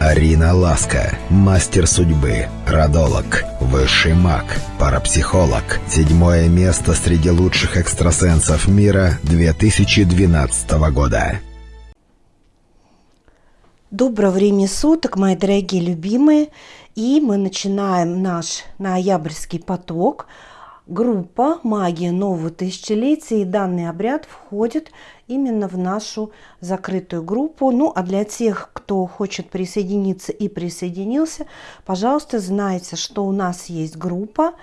Арина Ласка, мастер судьбы, родолог, высший маг, парапсихолог. Седьмое место среди лучших экстрасенсов мира 2012 года. Доброго времени суток, мои дорогие любимые. И мы начинаем наш ноябрьский поток. Группа «Магия нового тысячелетия» и данный обряд входит именно в нашу закрытую группу. Ну, а для тех, кто хочет присоединиться и присоединился, пожалуйста, знайте, что у нас есть группа.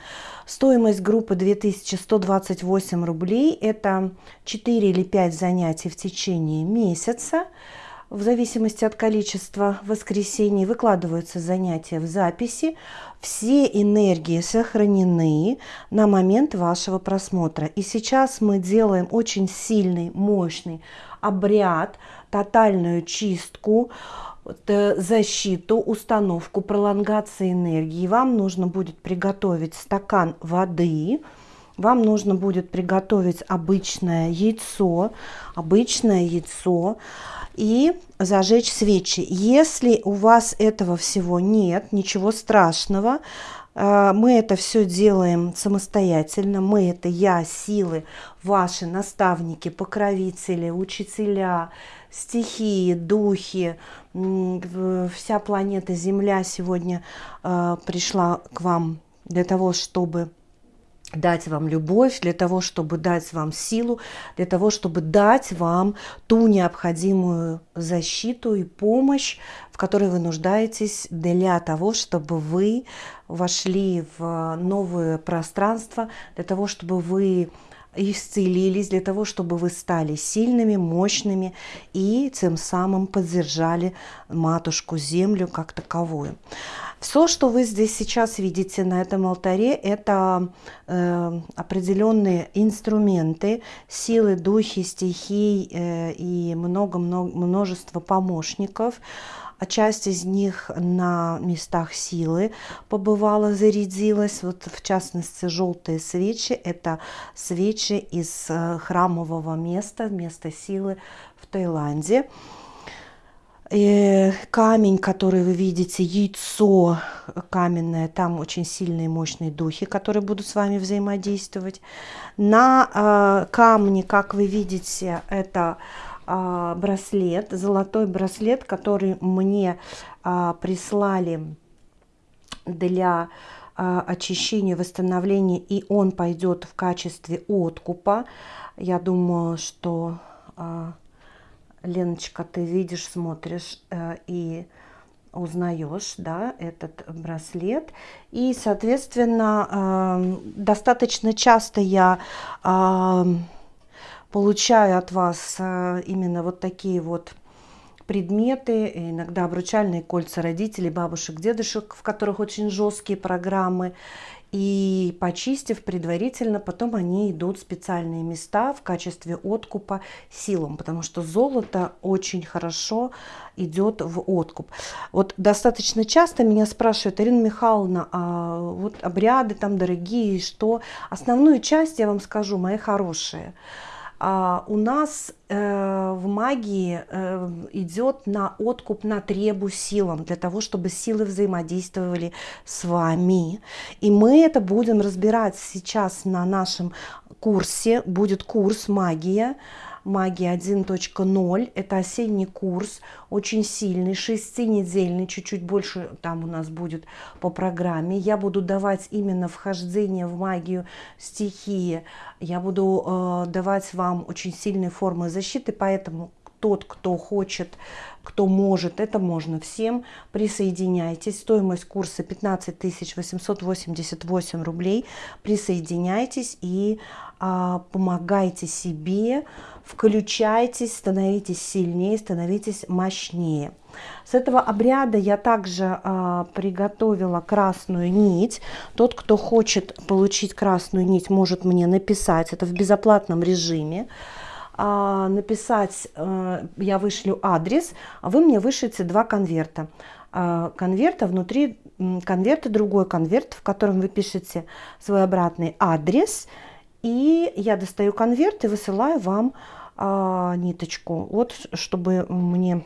Стоимость группы 2128 рублей. Это 4 или 5 занятий в течение месяца в зависимости от количества воскресений выкладываются занятия в записи. Все энергии сохранены на момент вашего просмотра. И сейчас мы делаем очень сильный, мощный обряд, тотальную чистку, э, защиту, установку, пролонгации энергии. Вам нужно будет приготовить стакан воды, вам нужно будет приготовить обычное яйцо, обычное яйцо, и зажечь свечи. Если у вас этого всего нет, ничего страшного, э, мы это все делаем самостоятельно. Мы это я, силы, ваши наставники, покровители, учителя, стихии, духи, вся планета Земля сегодня э, пришла к вам для того, чтобы дать вам любовь, для того, чтобы дать вам силу, для того, чтобы дать вам ту необходимую защиту и помощь, в которой вы нуждаетесь для того, чтобы вы вошли в новое пространство, для того, чтобы вы исцелились, для того, чтобы вы стали сильными, мощными и тем самым поддержали матушку Землю как таковую. Все, что вы здесь сейчас видите на этом алтаре, это э, определенные инструменты, силы, духи, стихий э, и много-много множество помощников. А часть из них на местах силы побывала, зарядилась. Вот в частности желтые свечи – это свечи из э, храмового места, места силы в Таиланде. И камень, который вы видите, яйцо каменное, там очень сильные мощные духи, которые будут с вами взаимодействовать. На э, камне, как вы видите, это браслет, золотой браслет, который мне э, прислали для э, очищения, восстановления, и он пойдет в качестве откупа. Я думаю, что... Леночка, ты видишь, смотришь э, и узнаешь да, этот браслет. И, соответственно, э, достаточно часто я э, получаю от вас э, именно вот такие вот предметы, иногда обручальные кольца родителей, бабушек, дедушек, в которых очень жесткие программы и почистив предварительно, потом они идут в специальные места в качестве откупа силам, потому что золото очень хорошо идет в откуп. Вот достаточно часто меня спрашивают, Ирина Михайловна, а вот обряды там дорогие, что? Основную часть я вам скажу, мои хорошие – а, у нас э, в магии э, идет на откуп на требу силам, для того, чтобы силы взаимодействовали с вами. И мы это будем разбирать сейчас на нашем курсе. Будет курс «Магия», магия 1.0. Это осенний курс, очень сильный, шестинедельный, чуть-чуть больше там у нас будет по программе. Я буду давать именно вхождение в магию стихии. Я буду э, давать вам очень сильные формы защиты, поэтому тот, кто хочет, кто может, это можно всем, присоединяйтесь. Стоимость курса 15 888 рублей. Присоединяйтесь и а, помогайте себе, включайтесь, становитесь сильнее, становитесь мощнее. С этого обряда я также а, приготовила красную нить. Тот, кто хочет получить красную нить, может мне написать. Это в безоплатном режиме. А, написать, а, я вышлю адрес, а вы мне вышлите два конверта. А, конверта внутри конверта другой конверт, в котором вы пишете свой обратный адрес – и я достаю конверт и высылаю вам а, ниточку. Вот, чтобы мне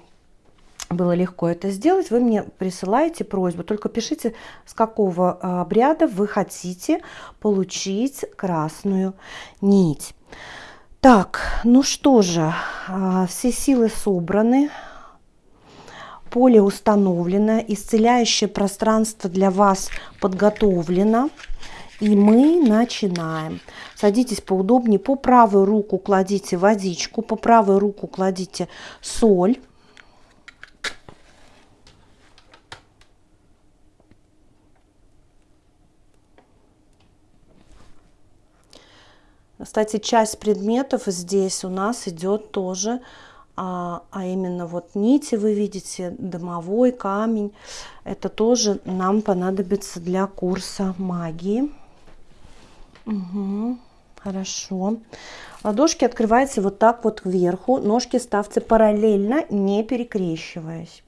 было легко это сделать, вы мне присылаете просьбу. Только пишите, с какого а, обряда вы хотите получить красную нить. Так, ну что же, а, все силы собраны, поле установлено, исцеляющее пространство для вас подготовлено. И мы начинаем. Садитесь поудобнее. По правую руку кладите водичку, по правую руку кладите соль. Кстати, часть предметов здесь у нас идет тоже, а, а именно вот нити вы видите, домовой камень. Это тоже нам понадобится для курса магии. Угу, хорошо. Ладошки открываются вот так вот кверху. Ножки ставьте параллельно, не перекрещиваясь.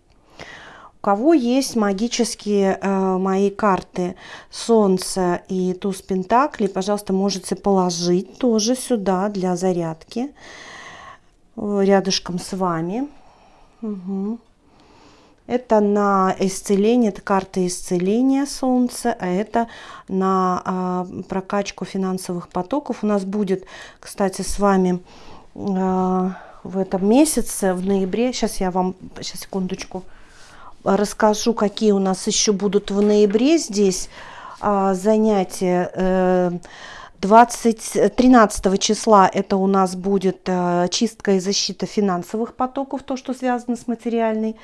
Кого есть магические э, мои карты Солнце и Туз Пентакли, пожалуйста, можете положить тоже сюда для зарядки э, рядышком с вами. Угу. Это на исцеление, это карта исцеления Солнца, а это на а, прокачку финансовых потоков. У нас будет, кстати, с вами а, в этом месяце, в ноябре, сейчас я вам, сейчас секундочку, расскажу, какие у нас еще будут в ноябре здесь а, занятия. Э, 20, 13 числа это у нас будет э, чистка и защита финансовых потоков, то, что связано с материальной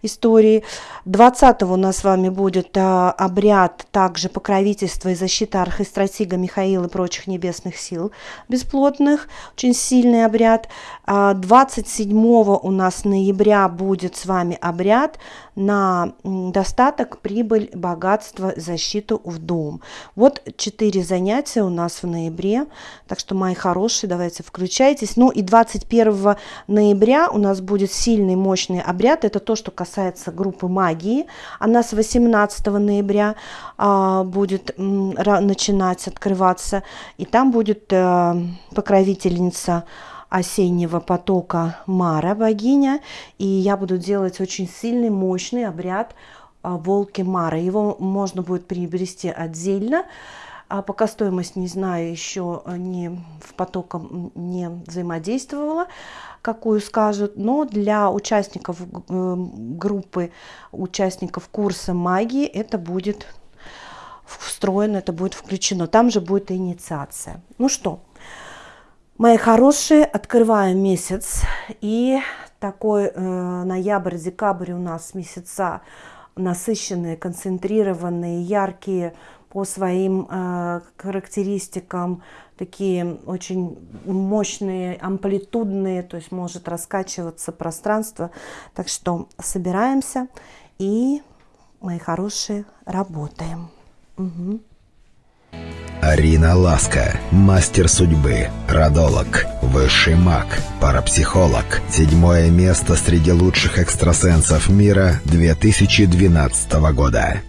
историей. 20 у нас с вами будет э, обряд также покровительства и защита архистратига Михаила и прочих небесных сил бесплотных, очень сильный обряд. 27 а, у нас ноября будет с вами обряд на достаток, прибыль, богатство, защиту в дом. Вот четыре занятия у нас в ноябре, так что, мои хорошие, давайте включайтесь. Ну и 21 ноября у нас будет сильный, мощный обряд, это то, что касается группы магии. Она с 18 ноября а, будет м, начинать открываться, и там будет а, покровительница осеннего потока Мара, богиня, и я буду делать очень сильный, мощный обряд а, волки Мара. Его можно будет приобрести отдельно, а пока стоимость не знаю, еще не в потоком не взаимодействовала, какую скажут, но для участников э, группы, участников курса магии это будет встроено, это будет включено. Там же будет инициация. Ну что, Мои хорошие, открываем месяц. И такой э, ноябрь-декабрь у нас месяца насыщенные, концентрированные, яркие по своим э, характеристикам, такие очень мощные, амплитудные, то есть может раскачиваться пространство. Так что собираемся и, мои хорошие, работаем. Угу. Арина Ласка, мастер судьбы, родолог, высший маг, парапсихолог. Седьмое место среди лучших экстрасенсов мира 2012 года.